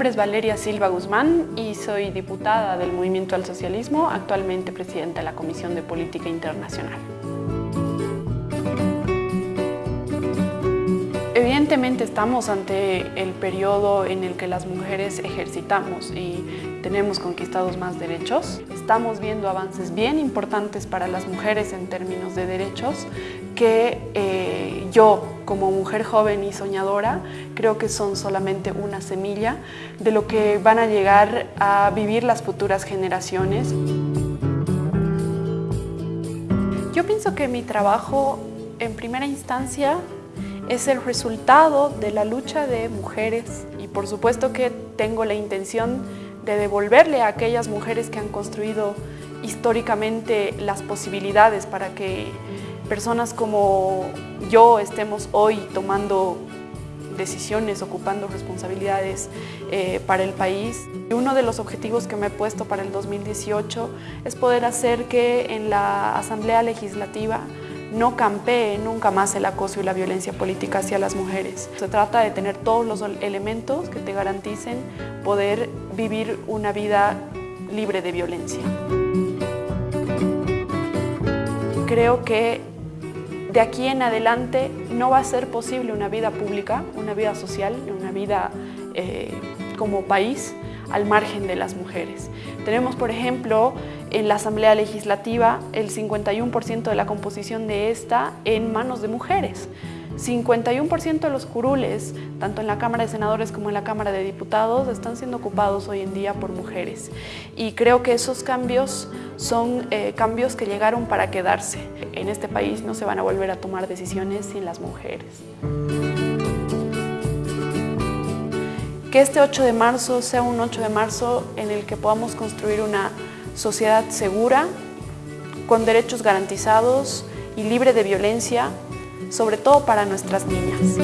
nombre es Valeria Silva Guzmán y soy diputada del Movimiento al Socialismo, actualmente presidenta de la Comisión de Política Internacional. Evidentemente estamos ante el periodo en el que las mujeres ejercitamos y tenemos conquistados más derechos. Estamos viendo avances bien importantes para las mujeres en términos de derechos que eh, yo, como mujer joven y soñadora, creo que son solamente una semilla de lo que van a llegar a vivir las futuras generaciones. Yo pienso que mi trabajo, en primera instancia, es el resultado de la lucha de mujeres y por supuesto que tengo la intención de devolverle a aquellas mujeres que han construido históricamente las posibilidades para que personas como yo estemos hoy tomando decisiones, ocupando responsabilidades eh, para el país. Uno de los objetivos que me he puesto para el 2018 es poder hacer que en la Asamblea Legislativa no campee nunca más el acoso y la violencia política hacia las mujeres. Se trata de tener todos los elementos que te garanticen poder vivir una vida libre de violencia. Creo que de aquí en adelante no va a ser posible una vida pública, una vida social, una vida eh, como país al margen de las mujeres. Tenemos, por ejemplo, en la Asamblea Legislativa el 51% de la composición de esta en manos de mujeres. 51% de los curules, tanto en la Cámara de Senadores como en la Cámara de Diputados, están siendo ocupados hoy en día por mujeres. Y creo que esos cambios son eh, cambios que llegaron para quedarse. En este país no se van a volver a tomar decisiones sin las mujeres. Que este 8 de marzo sea un 8 de marzo en el que podamos construir una sociedad segura, con derechos garantizados y libre de violencia, sobre todo para nuestras niñas.